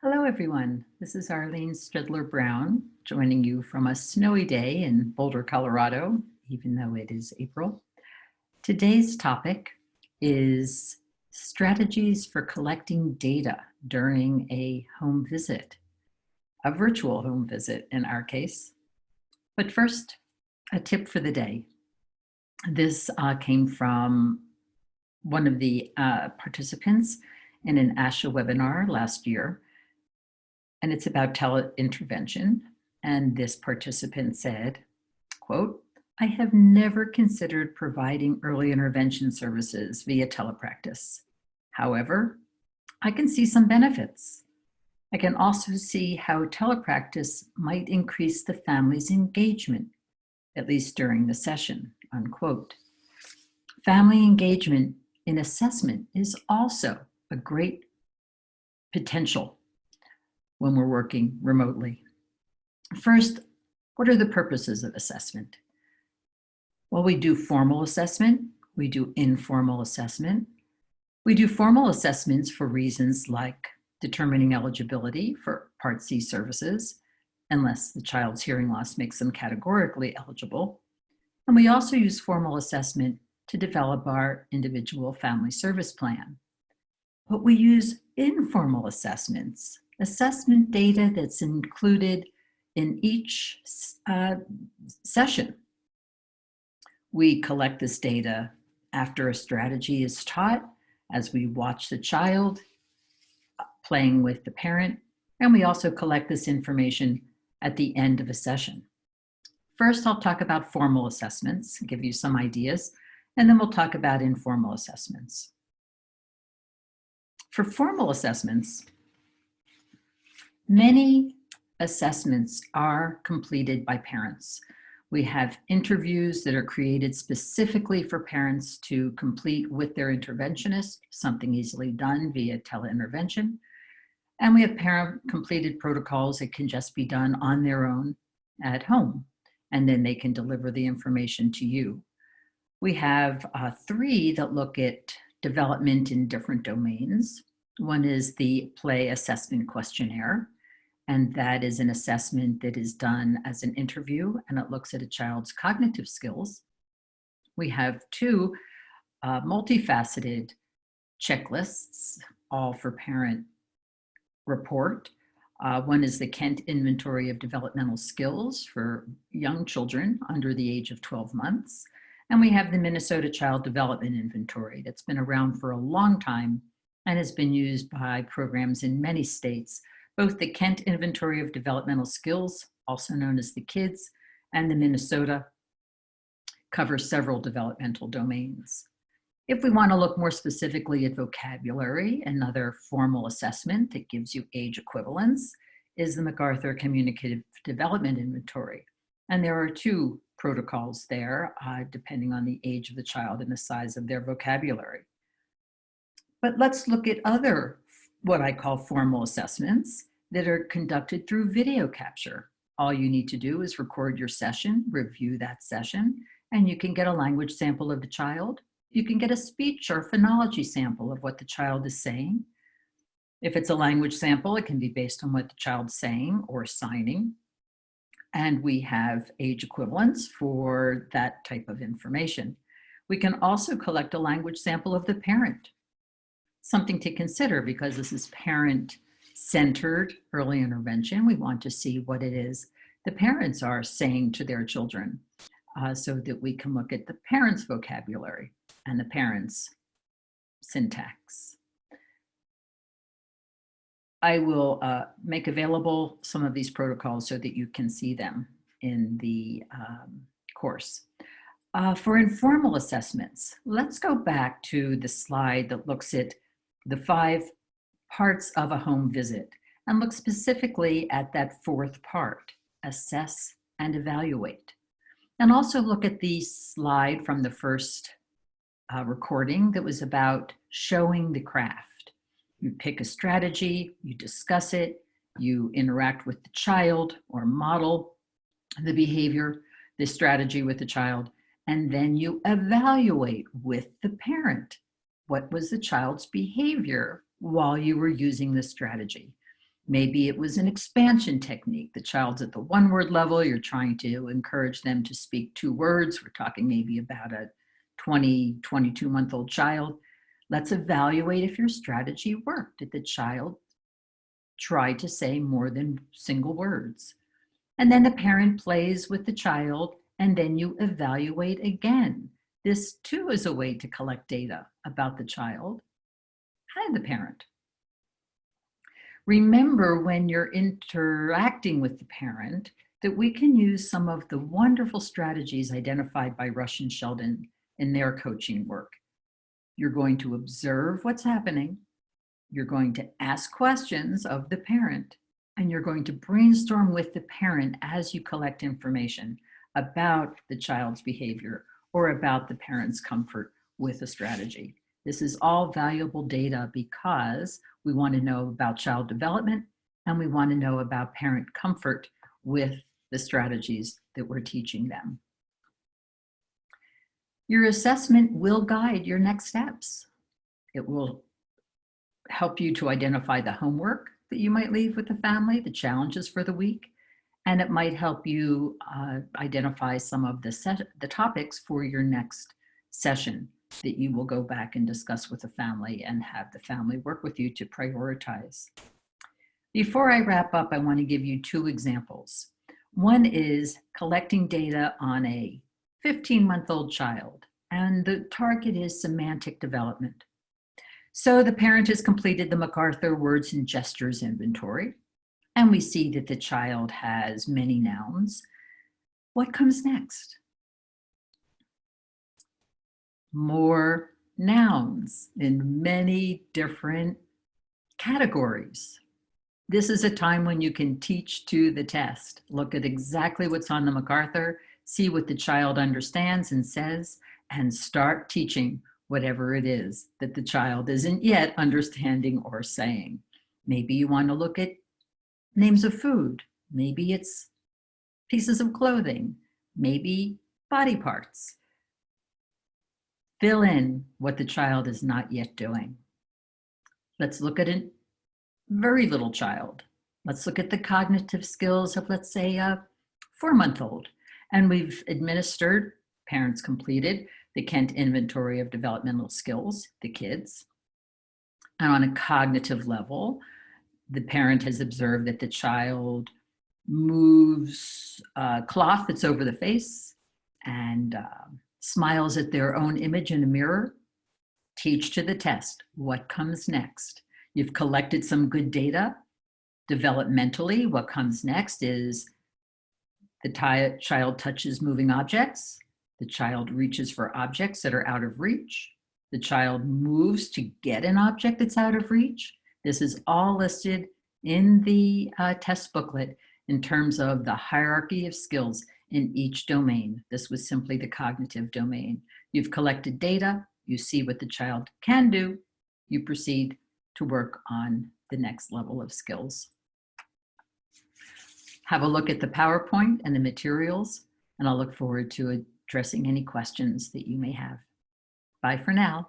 Hello, everyone. This is Arlene Stredler Brown joining you from a snowy day in Boulder, Colorado, even though it is April. Today's topic is strategies for collecting data during a home visit, a virtual home visit in our case. But first, a tip for the day. This uh, came from one of the uh, participants in an ASHA webinar last year, and it's about teleintervention. And this participant said, quote, I have never considered providing early intervention services via telepractice. However, I can see some benefits. I can also see how telepractice might increase the family's engagement, at least during the session, unquote. Family engagement in assessment is also a great potential when we're working remotely. First, what are the purposes of assessment? Well, we do formal assessment, we do informal assessment. We do formal assessments for reasons like determining eligibility for Part C services, unless the child's hearing loss makes them categorically eligible. And we also use formal assessment to develop our individual family service plan. But we use informal assessments assessment data that's included in each uh, session. We collect this data after a strategy is taught, as we watch the child uh, playing with the parent, and we also collect this information at the end of a session. First, I'll talk about formal assessments, give you some ideas, and then we'll talk about informal assessments. For formal assessments, Many assessments are completed by parents. We have interviews that are created specifically for parents to complete with their interventionist, something easily done via teleintervention. And we have parent completed protocols that can just be done on their own at home, and then they can deliver the information to you. We have uh, three that look at development in different domains. One is the play assessment questionnaire and that is an assessment that is done as an interview and it looks at a child's cognitive skills. We have two uh, multifaceted checklists, all for parent report. Uh, one is the Kent Inventory of Developmental Skills for young children under the age of 12 months. And we have the Minnesota Child Development Inventory that's been around for a long time and has been used by programs in many states both the Kent Inventory of Developmental Skills, also known as the KIDS, and the Minnesota cover several developmental domains. If we want to look more specifically at vocabulary, another formal assessment that gives you age equivalence is the MacArthur Communicative Development Inventory. And there are two protocols there, uh, depending on the age of the child and the size of their vocabulary. But let's look at other, what I call formal assessments that are conducted through video capture. All you need to do is record your session, review that session, and you can get a language sample of the child. You can get a speech or phonology sample of what the child is saying. If it's a language sample, it can be based on what the child's saying or signing. And we have age equivalents for that type of information. We can also collect a language sample of the parent. Something to consider because this is parent centered early intervention. We want to see what it is the parents are saying to their children uh, so that we can look at the parents' vocabulary and the parents' syntax. I will uh, make available some of these protocols so that you can see them in the um, course. Uh, for informal assessments, let's go back to the slide that looks at the five parts of a home visit and look specifically at that fourth part, assess and evaluate. And also look at the slide from the first uh, recording that was about showing the craft. You pick a strategy, you discuss it, you interact with the child or model the behavior, the strategy with the child, and then you evaluate with the parent. What was the child's behavior while you were using this strategy. Maybe it was an expansion technique. The child's at the one word level. You're trying to encourage them to speak two words. We're talking maybe about a 20, 22 month old child. Let's evaluate if your strategy worked. Did the child try to say more than single words? And then the parent plays with the child and then you evaluate again. This too is a way to collect data about the child and the parent. Remember when you're interacting with the parent that we can use some of the wonderful strategies identified by Rush and Shelden in their coaching work. You're going to observe what's happening. You're going to ask questions of the parent and you're going to brainstorm with the parent as you collect information about the child's behavior or about the parent's comfort with a strategy. This is all valuable data because we want to know about child development and we want to know about parent comfort with the strategies that we're teaching them. Your assessment will guide your next steps. It will help you to identify the homework that you might leave with the family, the challenges for the week, and it might help you uh, identify some of the, the topics for your next session that you will go back and discuss with the family and have the family work with you to prioritize. Before I wrap up, I want to give you two examples. One is collecting data on a 15-month-old child, and the target is semantic development. So the parent has completed the MacArthur words and gestures inventory, and we see that the child has many nouns. What comes next? More nouns in many different categories. This is a time when you can teach to the test. Look at exactly what's on the MacArthur, see what the child understands and says, and start teaching whatever it is that the child isn't yet understanding or saying. Maybe you want to look at names of food. Maybe it's pieces of clothing, maybe body parts. Fill in what the child is not yet doing. Let's look at a very little child. Let's look at the cognitive skills of, let's say, a four-month-old. And we've administered, parents completed, the Kent Inventory of Developmental Skills, the kids. And on a cognitive level, the parent has observed that the child moves a cloth that's over the face and uh, smiles at their own image in a mirror. Teach to the test. What comes next? You've collected some good data. Developmentally, what comes next is the child touches moving objects. The child reaches for objects that are out of reach. The child moves to get an object that's out of reach. This is all listed in the uh, test booklet in terms of the hierarchy of skills in each domain. This was simply the cognitive domain. You've collected data, you see what the child can do, you proceed to work on the next level of skills. Have a look at the PowerPoint and the materials, and I'll look forward to addressing any questions that you may have. Bye for now.